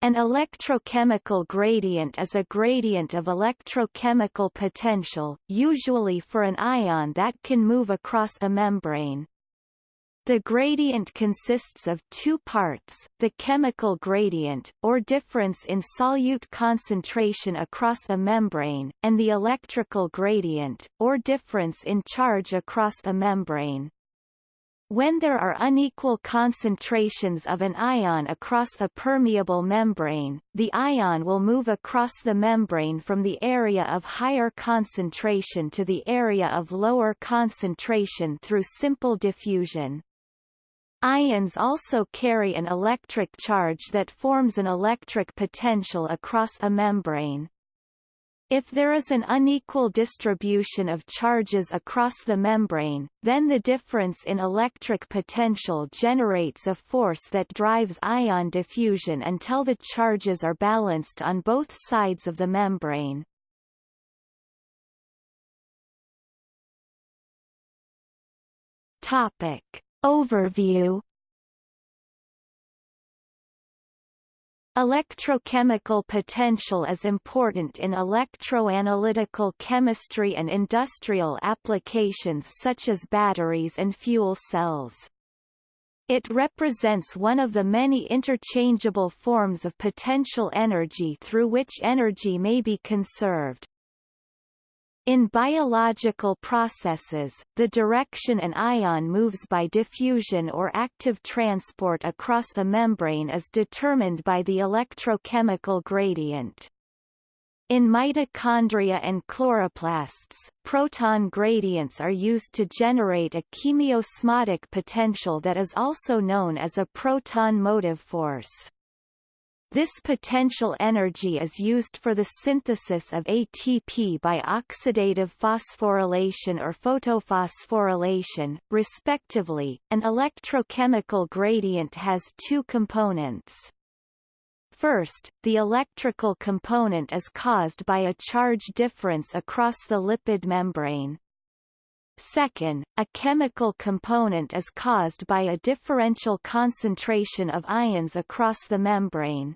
An electrochemical gradient is a gradient of electrochemical potential, usually for an ion that can move across a membrane. The gradient consists of two parts, the chemical gradient, or difference in solute concentration across a membrane, and the electrical gradient, or difference in charge across a membrane. When there are unequal concentrations of an ion across a permeable membrane, the ion will move across the membrane from the area of higher concentration to the area of lower concentration through simple diffusion. Ions also carry an electric charge that forms an electric potential across a membrane. If there is an unequal distribution of charges across the membrane, then the difference in electric potential generates a force that drives ion diffusion until the charges are balanced on both sides of the membrane. Topic. Overview Electrochemical potential is important in electroanalytical chemistry and industrial applications such as batteries and fuel cells. It represents one of the many interchangeable forms of potential energy through which energy may be conserved. In biological processes, the direction an ion moves by diffusion or active transport across the membrane is determined by the electrochemical gradient. In mitochondria and chloroplasts, proton gradients are used to generate a chemiosmotic potential that is also known as a proton motive force. This potential energy is used for the synthesis of ATP by oxidative phosphorylation or photophosphorylation, respectively. An electrochemical gradient has two components. First, the electrical component is caused by a charge difference across the lipid membrane. Second, a chemical component is caused by a differential concentration of ions across the membrane.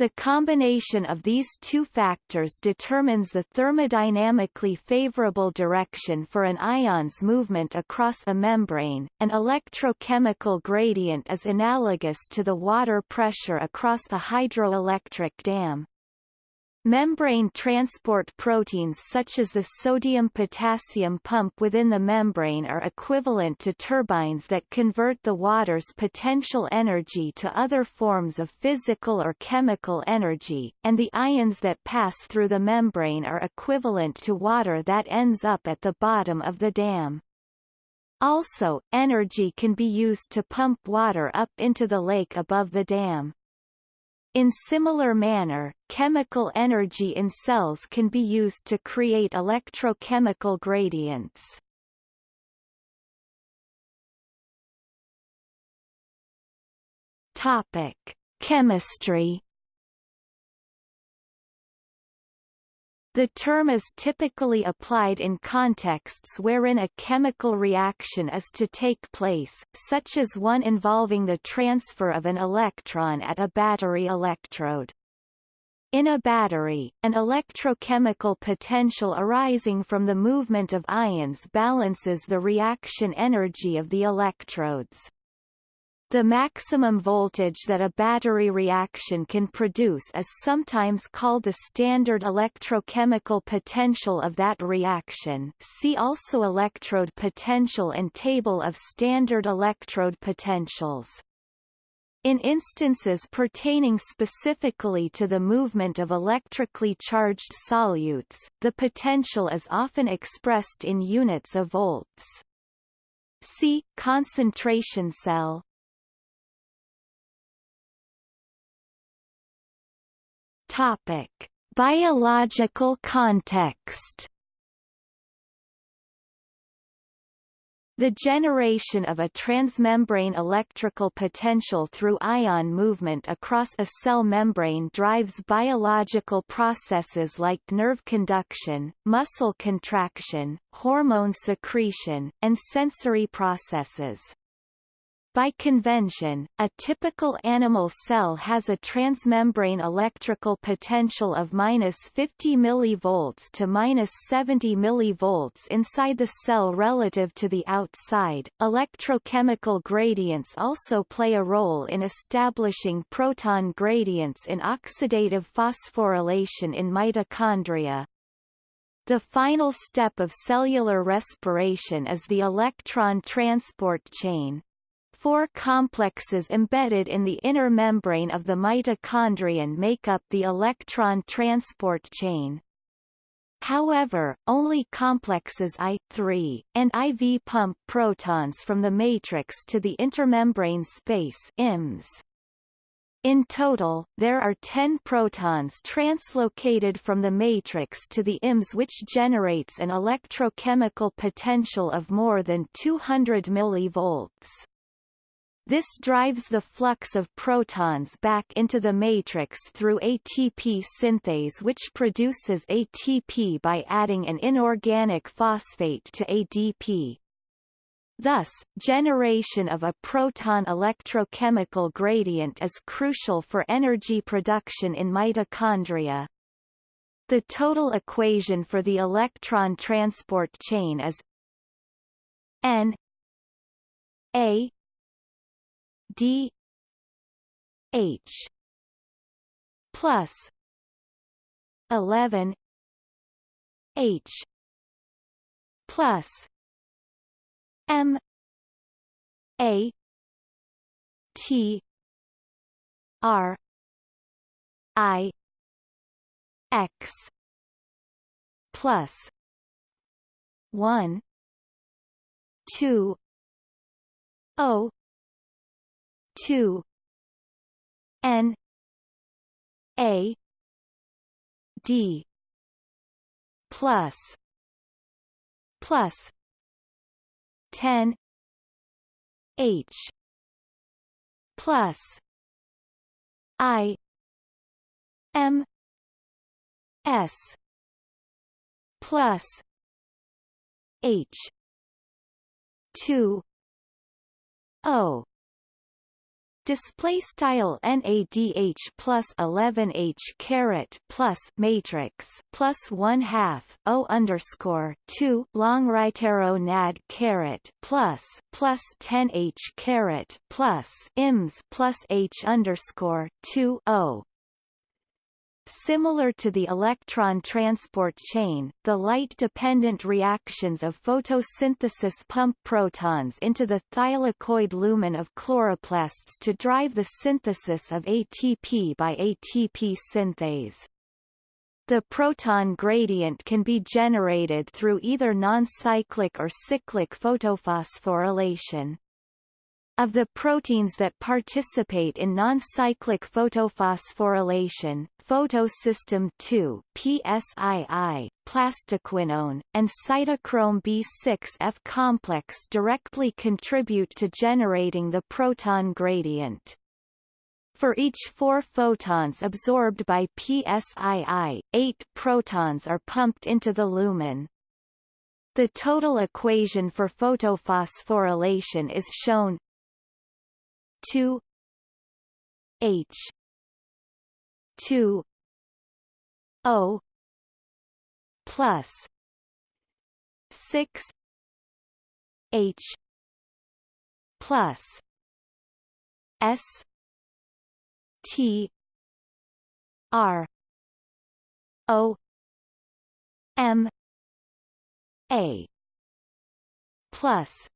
The combination of these two factors determines the thermodynamically favorable direction for an ion's movement across a membrane. An electrochemical gradient is analogous to the water pressure across a hydroelectric dam. Membrane transport proteins such as the sodium-potassium pump within the membrane are equivalent to turbines that convert the water's potential energy to other forms of physical or chemical energy, and the ions that pass through the membrane are equivalent to water that ends up at the bottom of the dam. Also, energy can be used to pump water up into the lake above the dam. In similar manner, chemical energy in cells can be used to create electrochemical gradients. Topic: Chemistry The term is typically applied in contexts wherein a chemical reaction is to take place, such as one involving the transfer of an electron at a battery electrode. In a battery, an electrochemical potential arising from the movement of ions balances the reaction energy of the electrodes. The maximum voltage that a battery reaction can produce is sometimes called the standard electrochemical potential of that reaction see also electrode potential and table of standard electrode potentials. In instances pertaining specifically to the movement of electrically charged solutes, the potential is often expressed in units of volts. See, concentration cell Topic: Biological context. The generation of a transmembrane electrical potential through ion movement across a cell membrane drives biological processes like nerve conduction, muscle contraction, hormone secretion, and sensory processes. By convention, a typical animal cell has a transmembrane electrical potential of minus 50 mV to minus 70 mV inside the cell relative to the outside. Electrochemical gradients also play a role in establishing proton gradients in oxidative phosphorylation in mitochondria. The final step of cellular respiration is the electron transport chain, Four complexes embedded in the inner membrane of the mitochondrion make up the electron transport chain. However, only complexes I, and IV pump protons from the matrix to the intermembrane space IMS. In total, there are 10 protons translocated from the matrix to the IMS which generates an electrochemical potential of more than 200 mV. This drives the flux of protons back into the matrix through ATP synthase which produces ATP by adding an inorganic phosphate to ADP. Thus, generation of a proton electrochemical gradient is crucial for energy production in mitochondria. The total equation for the electron transport chain is N A D H plus eleven H plus M A T R I X plus one two O two. N. A. D. Plus. Plus. Ten. H. Plus. I. M. S. Plus. H. Two. O display style NADH plus 11H caret plus matrix plus one half O underscore two long right arrow NAD caret plus plus 10H caret plus IMS plus H underscore two O Similar to the electron transport chain, the light-dependent reactions of photosynthesis pump protons into the thylakoid lumen of chloroplasts to drive the synthesis of ATP by ATP synthase. The proton gradient can be generated through either non-cyclic or cyclic photophosphorylation. Of the proteins that participate in non-cyclic photophosphorylation, photosystem II PSII, plastoquinone, and cytochrome B6F complex directly contribute to generating the proton gradient. For each four photons absorbed by PSII, eight protons are pumped into the lumen. The total equation for photophosphorylation is shown 2 H 2 O plus 6 H plus S T R O M A plus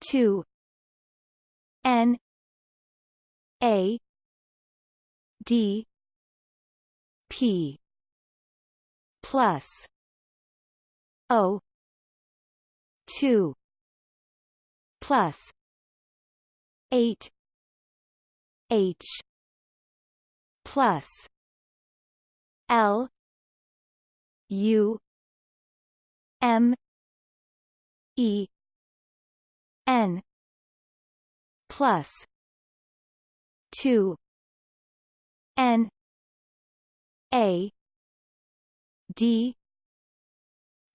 two N A D P plus O two plus eight H plus L U M E N plus two N A D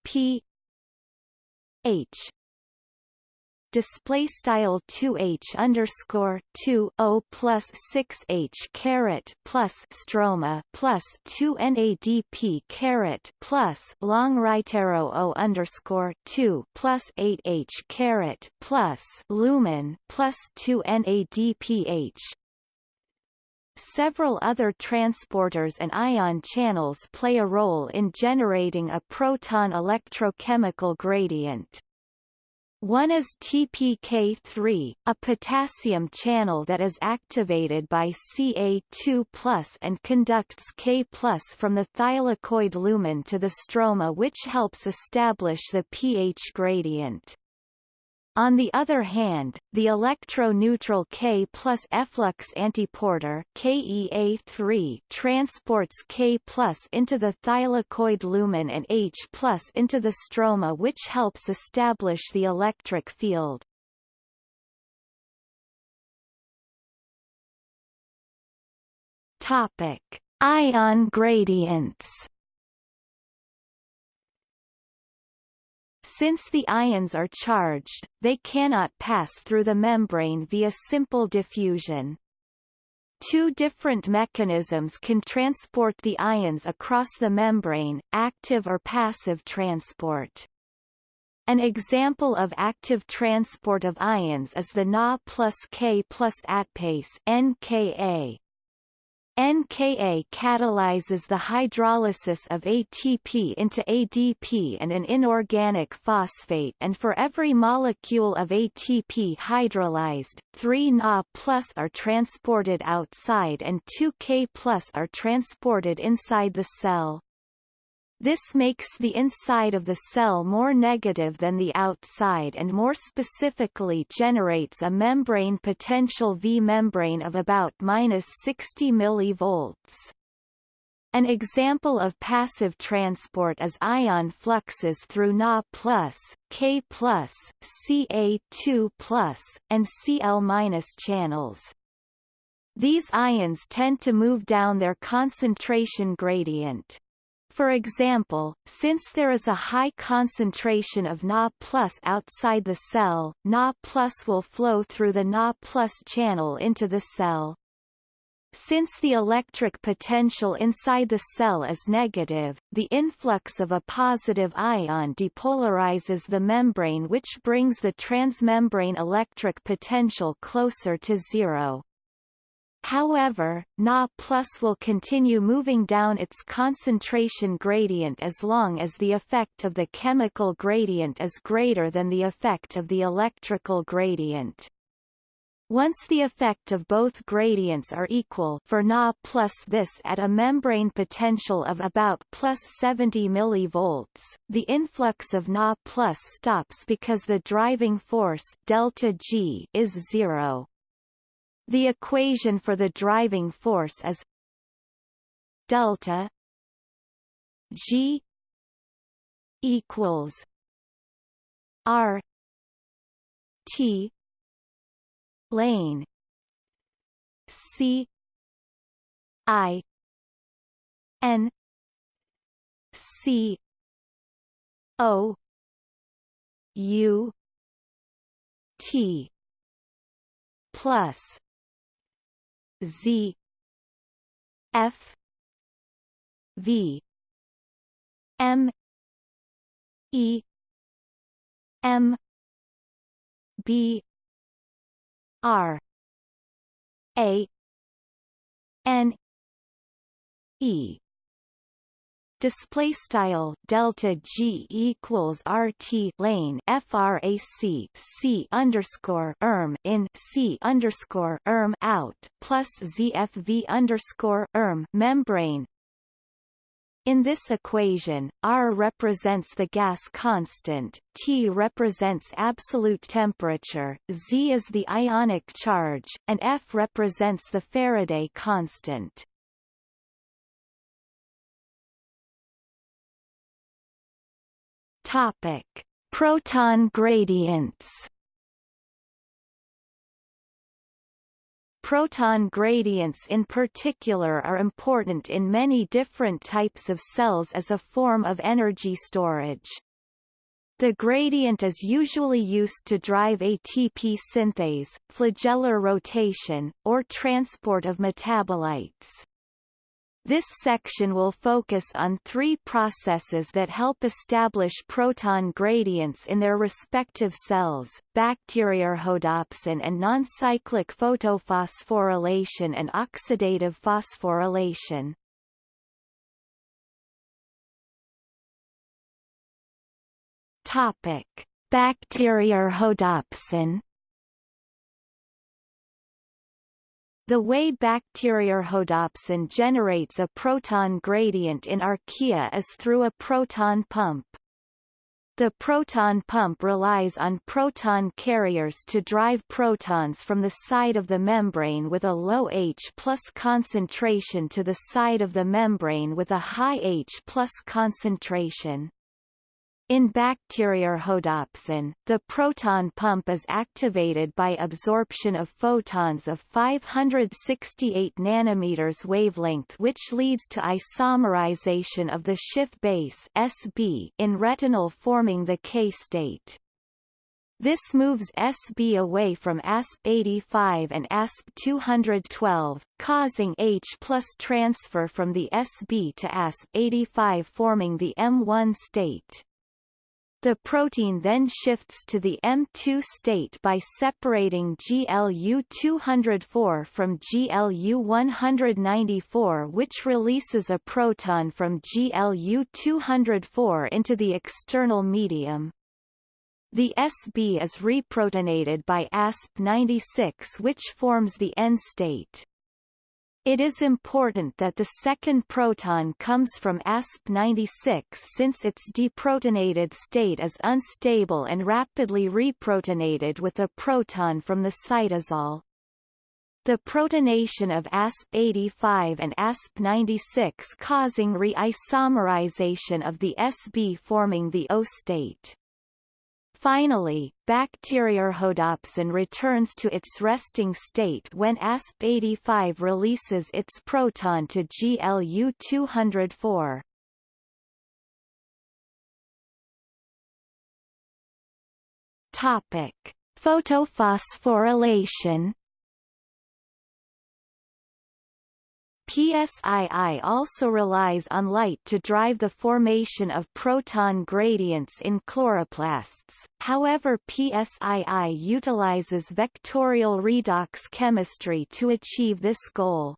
P H display style 2h underscore 2 o plus 6h caret plus stroma plus 2 nadp caret plus long right arrow o underscore 2 plus 8h caret plus lumen plus 2 nadph Several other transporters and ion channels play a role in generating a proton electrochemical gradient. One is TPK3, a potassium channel that is activated by Ca2+, and conducts K+, from the thylakoid lumen to the stroma which helps establish the pH gradient. On the other hand, the electroneutral K plus efflux antiporter KEA3 transports K plus into the thylakoid lumen and H plus into the stroma which helps establish the electric field. Topic: Ion gradients. Since the ions are charged, they cannot pass through the membrane via simple diffusion. Two different mechanisms can transport the ions across the membrane, active or passive transport. An example of active transport of ions is the Na plus K plus ATPase NKA. NKA catalyzes the hydrolysis of ATP into ADP and an inorganic phosphate and for every molecule of ATP hydrolyzed, 3 Na plus are transported outside and 2 K plus are transported inside the cell. This makes the inside of the cell more negative than the outside and more specifically generates a membrane potential V membrane of about minus 60 mV. An example of passive transport is ion fluxes through Na+, K+, Ca2+, and Cl- channels. These ions tend to move down their concentration gradient. For example, since there is a high concentration of Na plus outside the cell, Na plus will flow through the Na plus channel into the cell. Since the electric potential inside the cell is negative, the influx of a positive ion depolarizes the membrane which brings the transmembrane electric potential closer to zero. However, Na plus will continue moving down its concentration gradient as long as the effect of the chemical gradient is greater than the effect of the electrical gradient. Once the effect of both gradients are equal for Na plus this at a membrane potential of about plus 70 mV, the influx of Na plus stops because the driving force delta G is zero. The equation for the driving force is delta G equals R T lane C I N C O U T plus Z F V M E M B R A N E display style delta G equals RT lane frac C underscore erm in C underscore erm out plus ZFV underscore erm membrane in this equation, R represents the gas constant, T represents absolute temperature, Z is the ionic charge, and F represents the Faraday constant. Topic: Proton gradients. Proton gradients in particular are important in many different types of cells as a form of energy storage. The gradient is usually used to drive ATP synthase, flagellar rotation, or transport of metabolites. This section will focus on three processes that help establish proton gradients in their respective cells, bacteriorhodopsin and non-cyclic photophosphorylation and oxidative phosphorylation. Topic: Bacteriorhodopsin The way bacteriorhodopsin generates a proton gradient in archaea is through a proton pump. The proton pump relies on proton carriers to drive protons from the side of the membrane with a low H plus concentration to the side of the membrane with a high H plus concentration. In bacteriorhodopsin, the proton pump is activated by absorption of photons of 568 nanometers wavelength which leads to isomerization of the Schiff base SB in retinal forming the K state. This moves SB away from ASP85 and ASP212, causing H plus transfer from the SB to ASP85 forming the M1 state. The protein then shifts to the M2 state by separating GLU-204 from GLU-194 which releases a proton from GLU-204 into the external medium. The SB is reprotonated by ASP96 which forms the N state. It is important that the second proton comes from ASP96 since its deprotonated state is unstable and rapidly reprotonated with a proton from the cytosol. The protonation of ASP85 and ASP96 causing re-isomerization of the SB forming the O state. Finally, bacteriorhodopsin returns to its resting state when ASP85 releases its proton to GLU-204. Topic: Photophosphorylation PSII also relies on light to drive the formation of proton gradients in chloroplasts, however PSII utilizes vectorial redox chemistry to achieve this goal.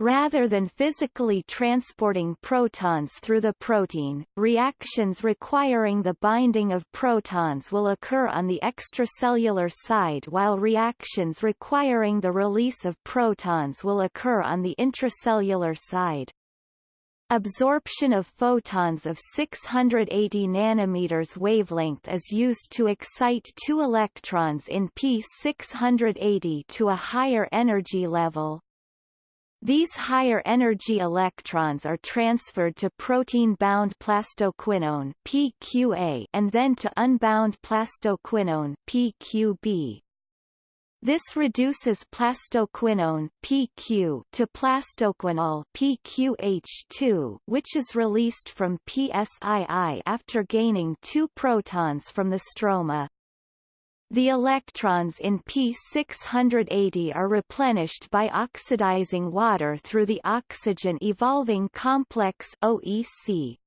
Rather than physically transporting protons through the protein, reactions requiring the binding of protons will occur on the extracellular side while reactions requiring the release of protons will occur on the intracellular side. Absorption of photons of 680 nanometers wavelength is used to excite two electrons in P680 to a higher energy level. These higher energy electrons are transferred to protein-bound plastoquinone PQA and then to unbound plastoquinone PQB. This reduces plastoquinone PQ to plastoquinol PQH2 which is released from PSII after gaining two protons from the stroma. The electrons in P680 are replenished by oxidizing water through the oxygen evolving complex OEC.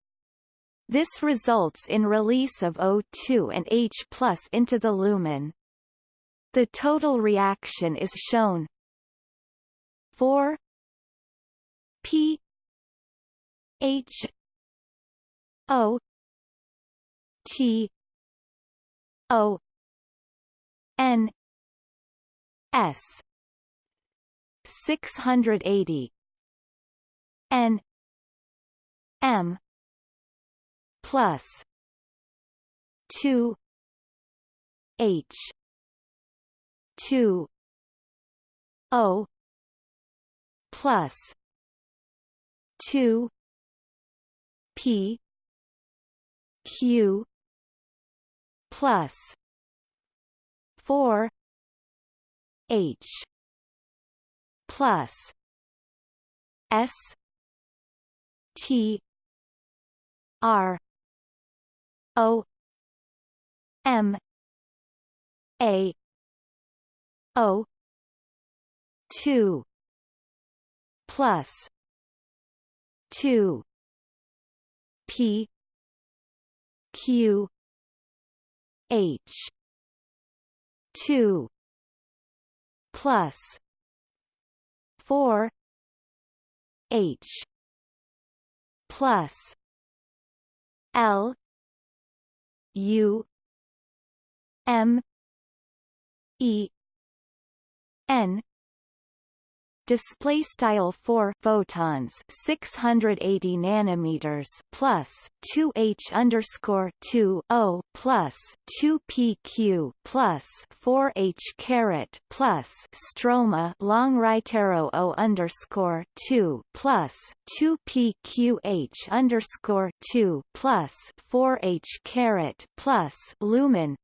This results in release of O2 and H into the lumen. The total reaction is shown 4 P H O T O N S six hundred eighty N M plus two H two O plus two P Q plus 4 H plus S T R O M A O two plus two P Q H two plus four H plus L U M E N display style 4 photons 680 nanometers plus 2 h underscore 2 o plus 2 pq plus 4 h caret plus stroma long right arrow o underscore 2 plus 2 pqh underscore 2 plus 4 h caret plus lumen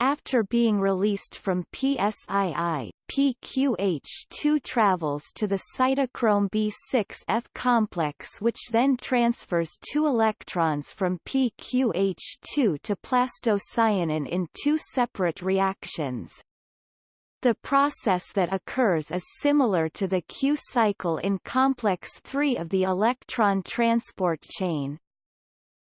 after being released from PSII, PQH2 travels to the cytochrome B6F complex which then transfers two electrons from PQH2 to plastocyanin in two separate reactions. The process that occurs is similar to the Q cycle in complex 3 of the electron transport chain.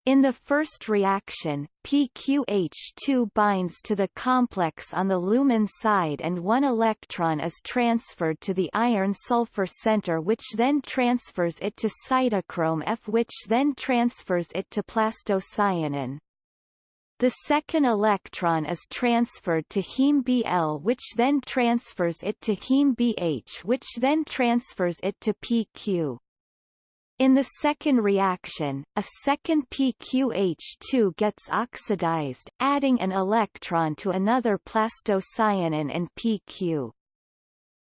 In the first reaction, PQH2 binds to the complex on the lumen side and one electron is transferred to the iron-sulfur center which then transfers it to cytochrome F which then transfers it to plastocyanin. The second electron is transferred to heme Bl which then transfers it to heme Bh which then transfers it to PQ. In the second reaction, a second PQH2 gets oxidized, adding an electron to another plastocyanin and PQ.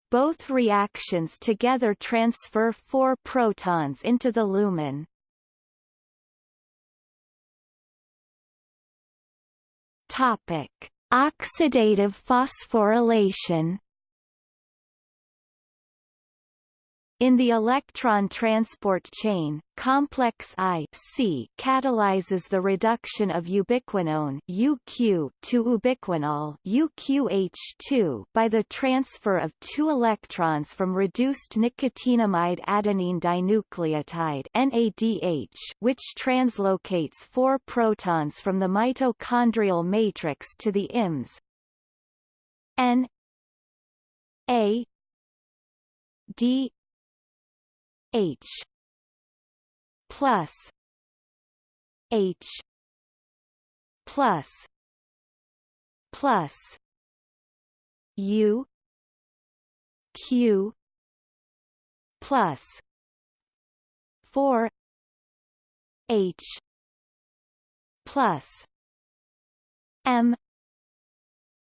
Both reactions together transfer four protons into the lumen. Topic: Oxidative phosphorylation In the electron transport chain, complex I C catalyzes the reduction of ubiquinone UQ to ubiquinol UQH2 by the transfer of two electrons from reduced nicotinamide adenine dinucleotide NADH, which translocates four protons from the mitochondrial matrix to the IMS N A D H plus H plus plus U Q plus four H plus M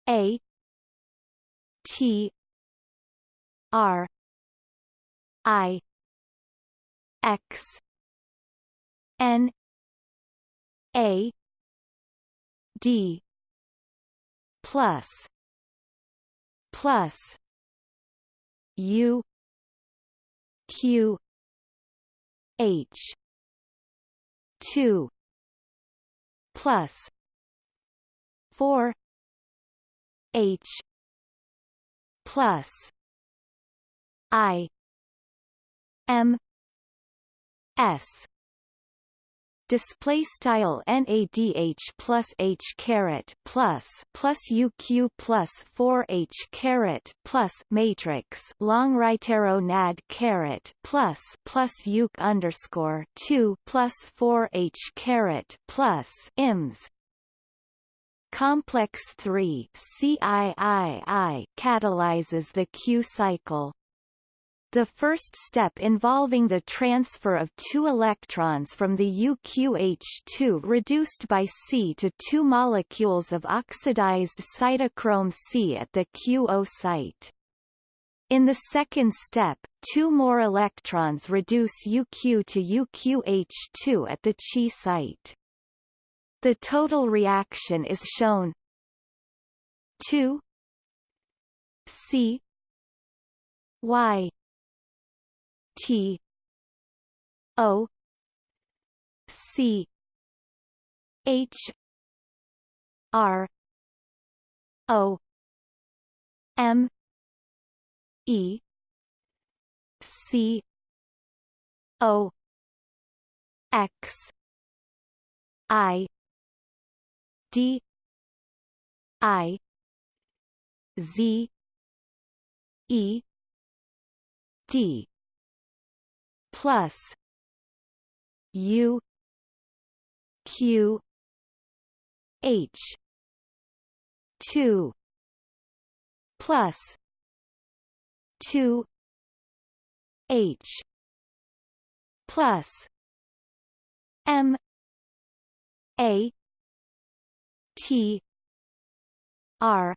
A T R I X. N. A. D. Plus. Plus. U. Q. H. two. Plus. four. H. Plus. I. M S. Display style NADH plus H caret plus plus UQ plus 4H caret plus matrix long right arrow NAD caret plus plus UQ underscore 2 plus 4H caret plus IMS Complex 3 CIII catalyzes the Q cycle the first step involving the transfer of two electrons from the UQH2 reduced by C to two molecules of oxidized cytochrome C at the QO site. In the second step, two more electrons reduce UQ to UQH2 at the Chi site. The total reaction is shown 2 C Y T O C H R O M E C O X I D I Z E D plus U Q H two plus two H plus M A T R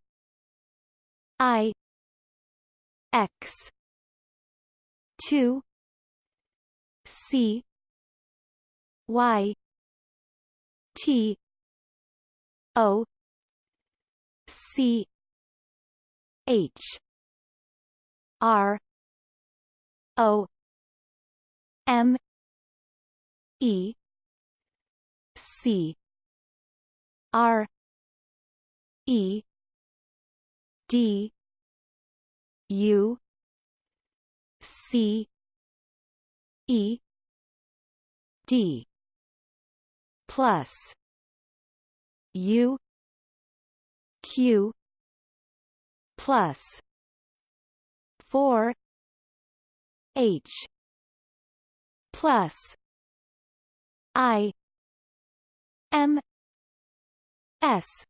I X two C Y T O C H R O M E C R E D U C E D plus U Q plus four H plus I M S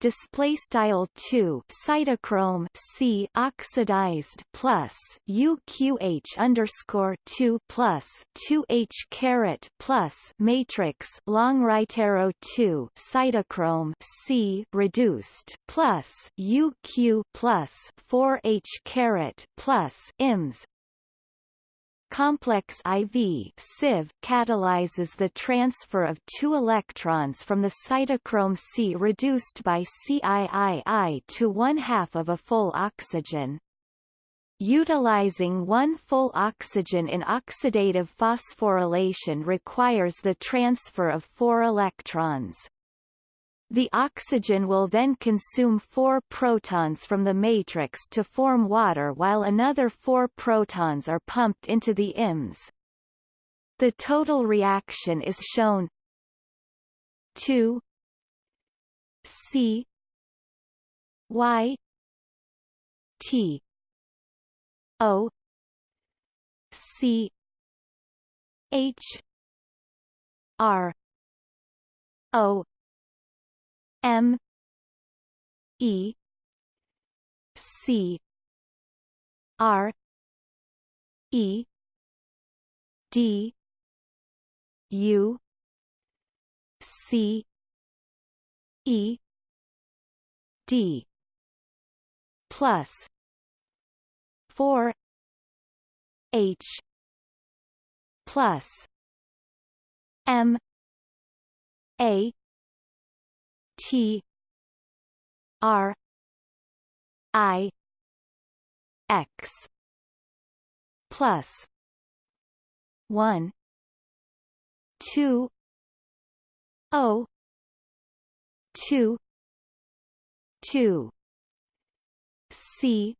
display style 2 cytochrome C oxidized plus UQH underscore 2 plus 2H caret plus matrix long right arrow 2 cytochrome C reduced plus UQ plus 4H caret plus IMS Complex IV CIV catalyzes the transfer of two electrons from the cytochrome C reduced by CIII to one half of a full oxygen. Utilizing one full oxygen in oxidative phosphorylation requires the transfer of four electrons. The oxygen will then consume four protons from the matrix to form water while another four protons are pumped into the IMS. The total reaction is shown 2 C Y T O C H R O M E C R E D U C E D plus four H plus M A T R I X plus one two O two two C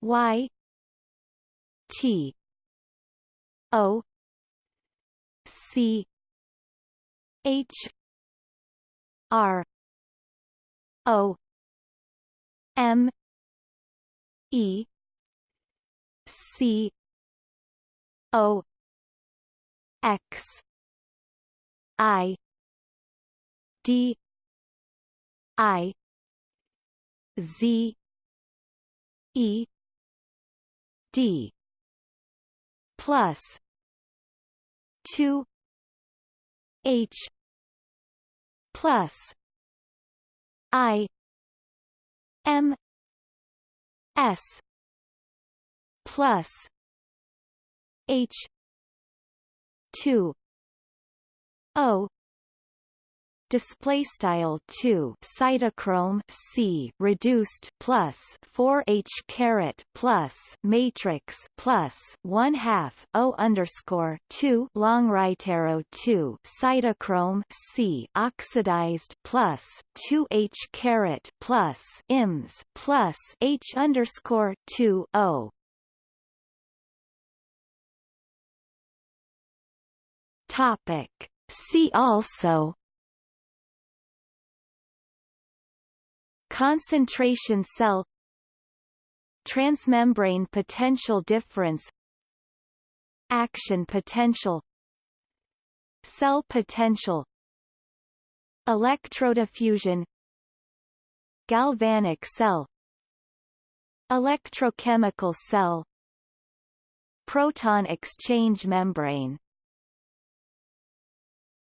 Y T O C H R O M E C O X I D I Z E D plus two H plus I M S plus H two O display style 2 cytochrome c reduced plus 4 h caret plus matrix plus 1 half o underscore 2 long right arrow 2 cytochrome c oxidized plus 2 h caret plus ims plus h underscore 2 o. Topic. See also concentration cell transmembrane potential difference action potential cell potential electrodiffusion galvanic cell electrochemical cell proton exchange membrane